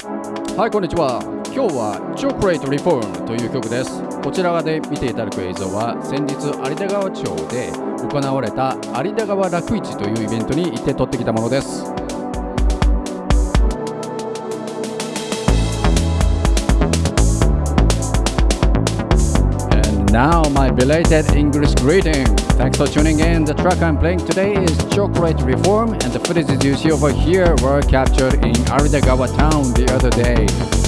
はいこんにちは。今日はチョコレートリフォームという曲です。こちらで見ていただく映像は先日有田川町で行われた有田川楽市というイベントに行って撮ってきたものです。Now, my belated English greeting. Thanks for tuning in. The track I'm playing today is Chocolate Reform, and the footages you see over here were captured in Aridagawa town the other day.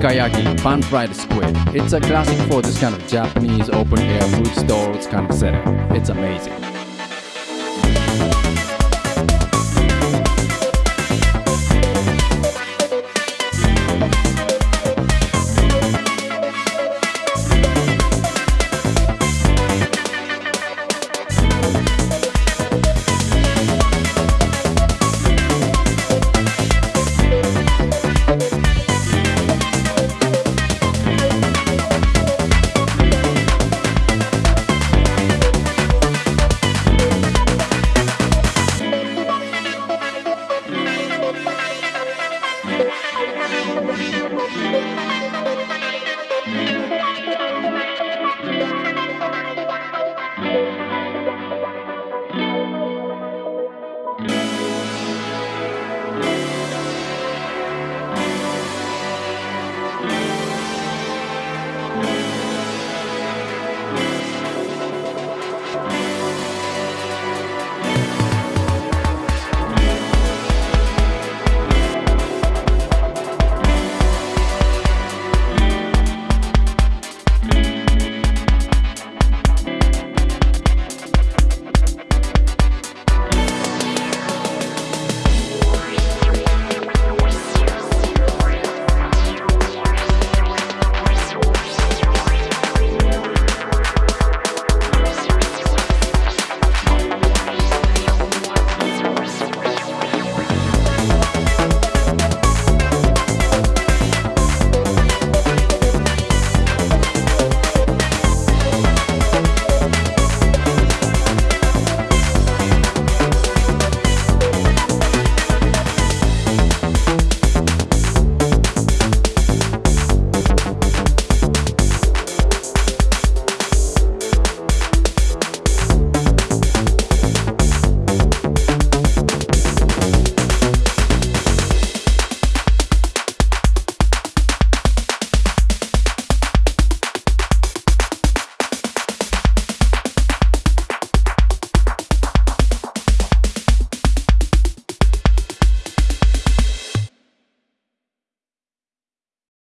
Ikayaki Pan Fried Squid. It's a classic for this kind of Japanese open air food stalls kind of setting. It's amazing.